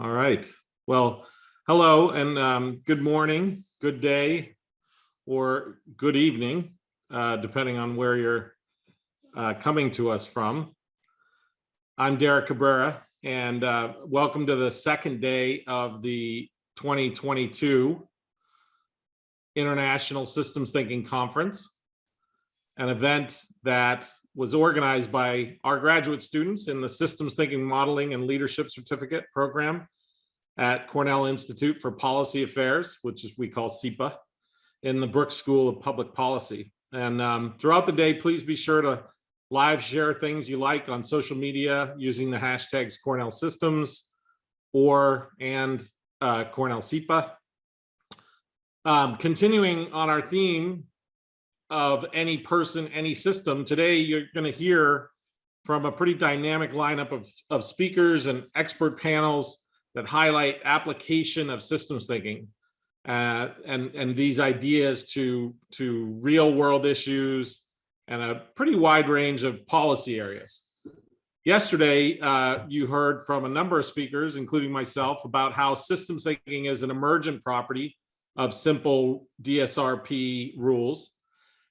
All right. Well, hello and um, good morning, good day, or good evening, uh, depending on where you're uh, coming to us from. I'm Derek Cabrera, and uh, welcome to the second day of the 2022 International Systems Thinking Conference, an event that was organized by our graduate students in the Systems Thinking Modeling and Leadership Certificate Program at Cornell Institute for Policy Affairs, which is we call CIPA, in the Brooks School of Public Policy. And um, throughout the day, please be sure to live share things you like on social media using the hashtags Cornell Systems or and uh, Cornell CIPA. Um, continuing on our theme of any person, any system. Today, you're going to hear from a pretty dynamic lineup of, of speakers and expert panels that highlight application of systems thinking uh, and, and these ideas to, to real world issues and a pretty wide range of policy areas. Yesterday, uh, you heard from a number of speakers, including myself, about how systems thinking is an emergent property of simple DSRP rules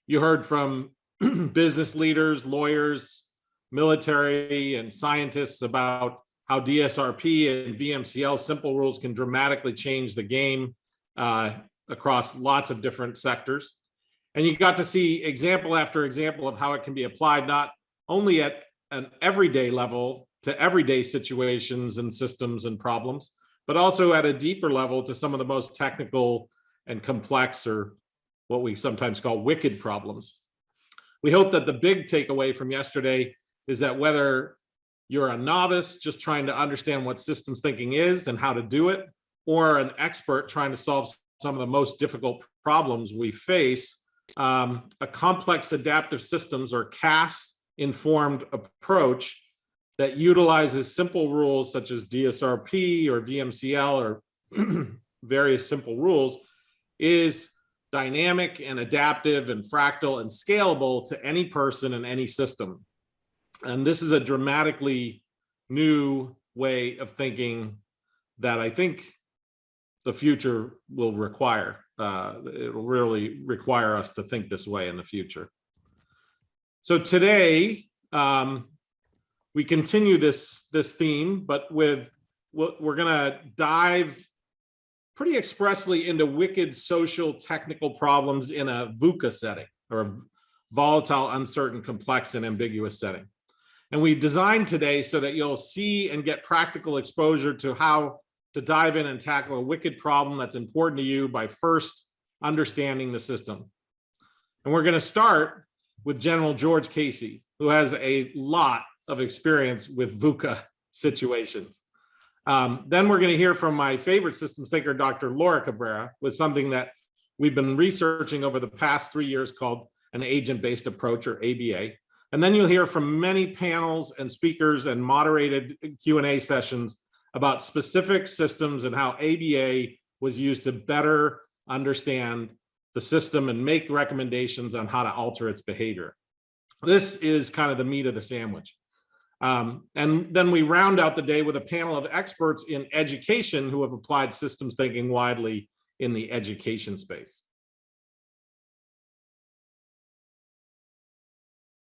you heard from business leaders, lawyers, military, and scientists about how DSRP and VMCL simple rules can dramatically change the game uh, across lots of different sectors. And you got to see example after example of how it can be applied not only at an everyday level to everyday situations and systems and problems, but also at a deeper level to some of the most technical and complex or what we sometimes call wicked problems. We hope that the big takeaway from yesterday is that whether you're a novice just trying to understand what systems thinking is and how to do it, or an expert trying to solve some of the most difficult problems we face, um, a complex adaptive systems or CAS informed approach that utilizes simple rules such as DSRP or VMCL or various simple rules is dynamic and adaptive and fractal and scalable to any person and any system. And this is a dramatically new way of thinking that I think the future will require. Uh, it will really require us to think this way in the future. So today, um, we continue this, this theme, but with, we're gonna dive pretty expressly into wicked social technical problems in a VUCA setting or a volatile, uncertain, complex, and ambiguous setting. And we designed today so that you'll see and get practical exposure to how to dive in and tackle a wicked problem that's important to you by first understanding the system. And we're gonna start with General George Casey, who has a lot of experience with VUCA situations. Um, then we're going to hear from my favorite systems thinker, Dr. Laura Cabrera, with something that we've been researching over the past three years called an agent-based approach or ABA. And then you'll hear from many panels and speakers and moderated Q&A sessions about specific systems and how ABA was used to better understand the system and make recommendations on how to alter its behavior. This is kind of the meat of the sandwich. Um, and then we round out the day with a panel of experts in education who have applied systems thinking widely in the education space.